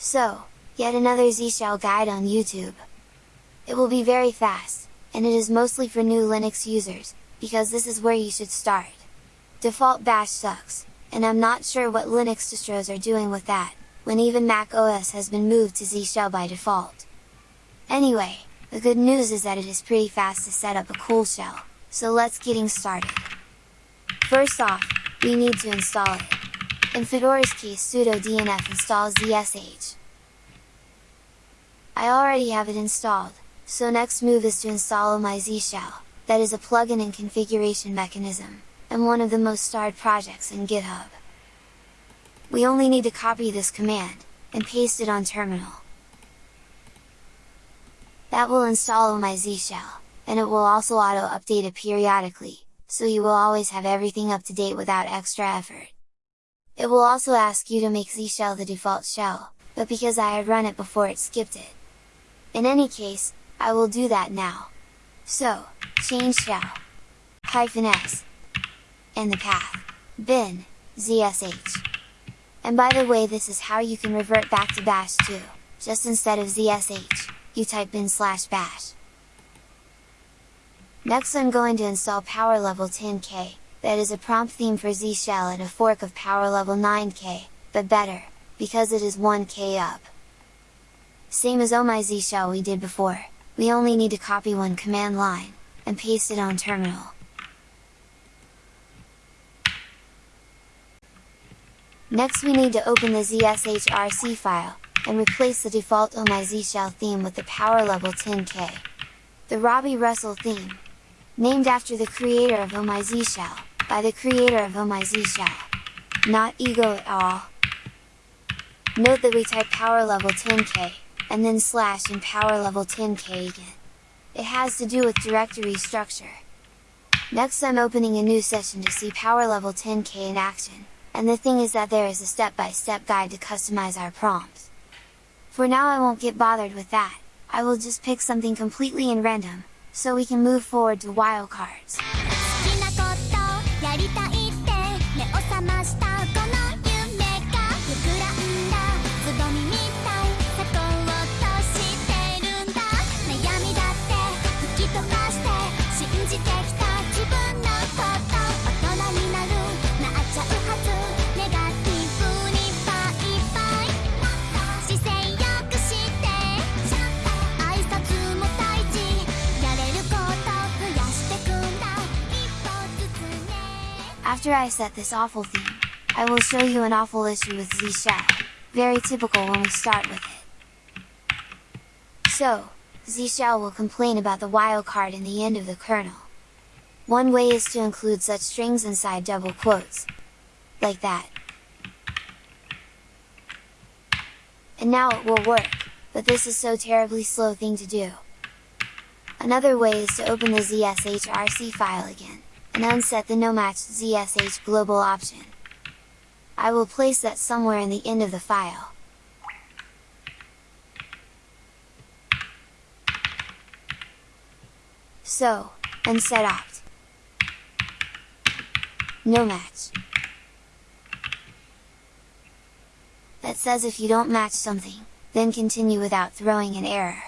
So, yet another Z Shell guide on YouTube. It will be very fast, and it is mostly for new Linux users, because this is where you should start. Default bash sucks, and I'm not sure what Linux distros are doing with that, when even Mac OS has been moved to Z Shell by default. Anyway, the good news is that it is pretty fast to set up a cool shell, so let's getting started. First off, we need to install it. In Fedora's case sudo dnf install zsh. I already have it installed, so next move is to install OmiZ shell, that is a plugin and configuration mechanism, and one of the most starred projects in GitHub. We only need to copy this command, and paste it on terminal. That will install OmiZ shell, and it will also auto-update it periodically, so you will always have everything up to date without extra effort. It will also ask you to make Z shell the default shell, but because I had run it before it skipped it. In any case, I will do that now. So, change shell, hyphen s, and the path, bin, zsh. And by the way this is how you can revert back to bash too, just instead of zsh, you type bin slash bash. Next I'm going to install Powerlevel10k, that is a prompt theme for Z shell and a fork of Powerlevel9k, but better, because it is 1k up. Same as Oh My Z Shell we did before, we only need to copy one command line, and paste it on terminal. Next we need to open the zshrc file, and replace the default Oh My Z Shell theme with the Powerlevel10k. The Robby Russell theme. Named after the creator of OmiZ shell, by the creator of OmiZ shell. Not ego at all. Note that we type Powerlevel10k, and then slash and Powerlevel10k again. It has to do with directory structure. Next I'm opening a new session to see Powerlevel10k in action, and the thing is that there is a step-by-step -step guide to customize our prompts. For now I won't get bothered with that, I will just pick something completely in random, so we can move forward to wildcards. After I set this awful theme, I will show you an awful issue with Z very typical when we start with it. So, Z Shell will complain about the wildcard in the end of the kernel. One way is to include such strings inside double quotes. Like that. And now it will work, but this is so terribly slow thing to do. Another way is to open the zshrc file again and unset the nomatch ZSH global option. I will place that somewhere in the end of the file. So, unsetopt. No match. That says if you don't match something, then continue without throwing an error.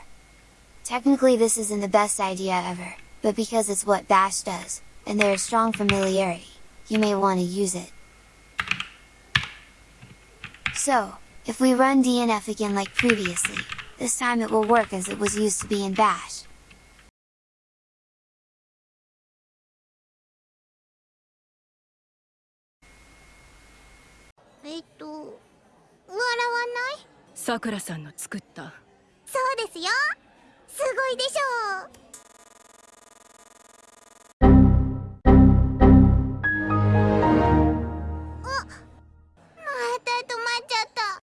Technically this isn't the best idea ever, but because it's what bash does, and there is strong familiarity, you may want to use it. So, if we run DNF again like previously, this time it will work as it was used to be in bash. Sakura さんの作ったそうですよすごいでしょう